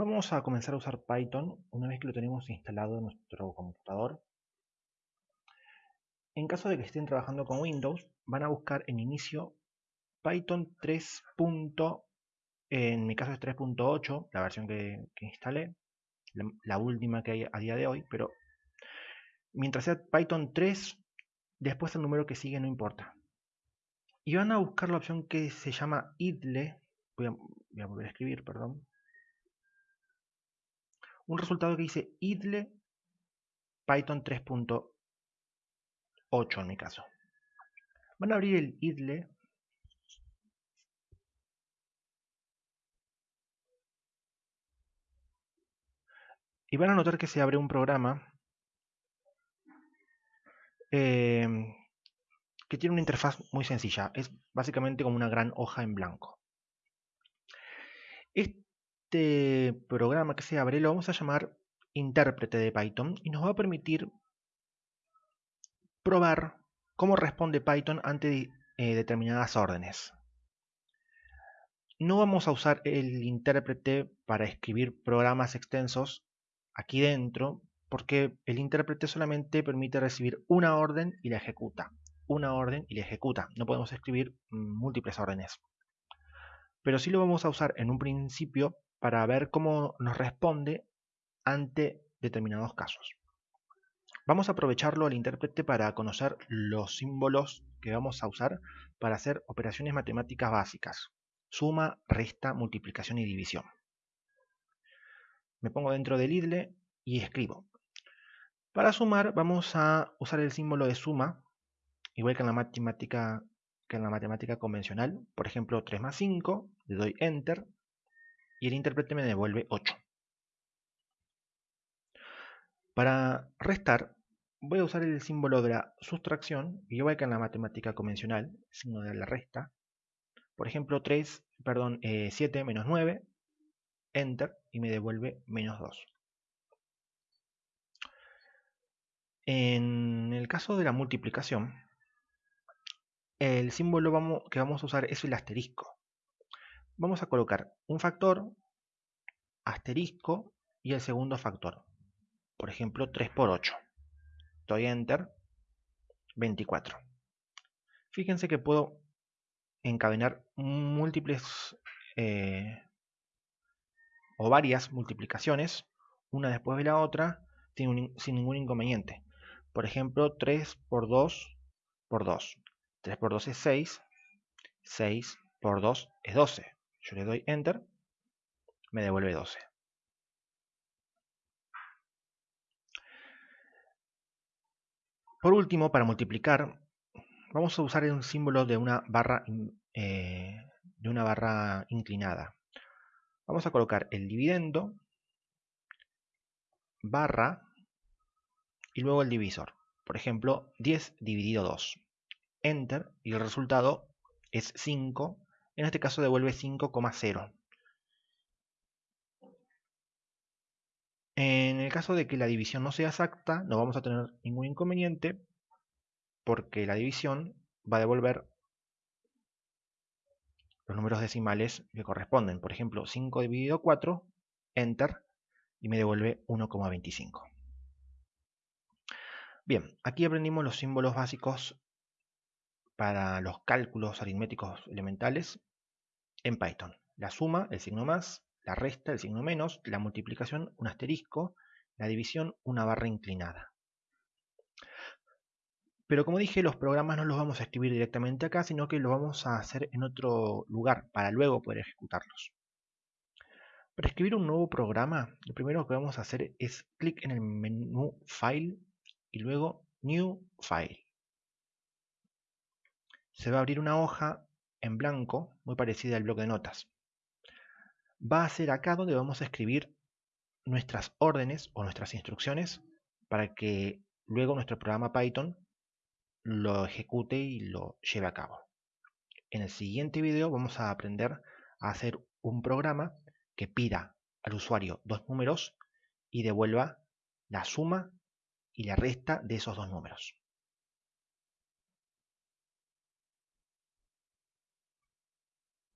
Vamos a comenzar a usar Python una vez que lo tenemos instalado en nuestro computador. En caso de que estén trabajando con Windows, van a buscar en inicio Python 3. En mi caso es 3.8, la versión que, instalé, la, última que hay a día de hoy, pero mientras sea Python 3, después el número que sigue no importa. Y van a buscar la opción que se llama idle, voy a volver a escribir, perdón, un resultado que dice idle Python 3.8 en mi caso. Van a abrir el idle y van a notar que se abre un programa em, que tiene una interfaz muy sencilla. Es básicamente como una gran hoja en blanco. Programa que se abre lo vamos a llamar intérprete de Python y nos va a permitir probar cómo responde Python ante eh, determinadas órdenes. No vamos a usar el intérprete para escribir programas extensos aquí dentro porque el intérprete solamente permite recibir una orden y la ejecuta. Una orden y la ejecuta. No podemos escribir múltiples órdenes. Pero sí lo vamos a usar en un principio para ver cómo nos responde ante determinados casos. Vamos a aprovecharlo al intérprete para conocer los símbolos que vamos a usar para hacer operaciones matemáticas básicas. Suma, resta, multiplicación y división. Me pongo dentro del idle y escribo. Para sumar vamos a usar el símbolo de suma, igual que en la matemática, que en la matemática convencional. Por ejemplo, 3 más 5, le doy Enter y el intérprete me devuelve 8. Para restar, voy a usar el símbolo de la sustracción, igual que en la matemática convencional, signo de la resta. Por ejemplo, 3, perdón, 7 eh, menos 9, enter, y me devuelve menos 2. En el caso de la multiplicación, el símbolo que vamos a usar es el asterisco vamos a colocar un factor, asterisco y el segundo factor. Por ejemplo, 3 por 8. Doy Enter, 24. Fíjense que puedo encadenar múltiples eh, o varias multiplicaciones, una después de la otra, sin, sin ningún inconveniente. Por ejemplo, 3 por 2 por 2. 3 por 2 es 6. 6 por 2 es 12. Yo le doy Enter, me devuelve 12. Por último, para multiplicar, vamos a usar un símbolo de una barra, eh, de una barra inclinada. Vamos a colocar el dividendo, barra, y luego el divisor. Por ejemplo, 10 dividido 2. Enter, y el resultado es 5 en este caso devuelve 5,0. En el caso de que la división no sea exacta, no vamos a tener ningún inconveniente porque la división va a devolver los números decimales que corresponden. Por ejemplo, 5 dividido 4, enter, y me devuelve 1,25. Bien, aquí aprendimos los símbolos básicos para los cálculos aritméticos elementales en Python. La suma, el signo más, la resta, el signo menos, la multiplicación, un asterisco, la división, una barra inclinada. Pero como dije, los programas no los vamos a escribir directamente acá, sino que los vamos a hacer en otro lugar para luego poder ejecutarlos. Para escribir un nuevo programa, lo primero que vamos a hacer es clic en el menú File y luego New File. Se va a abrir una hoja en blanco, muy parecida al bloque de notas. Va a ser acá donde vamos a escribir nuestras órdenes o nuestras instrucciones para que luego nuestro programa Python lo ejecute y lo lleve a cabo. En el siguiente video vamos a aprender a hacer un programa que pida al usuario dos números y devuelva la suma y la resta de esos dos números.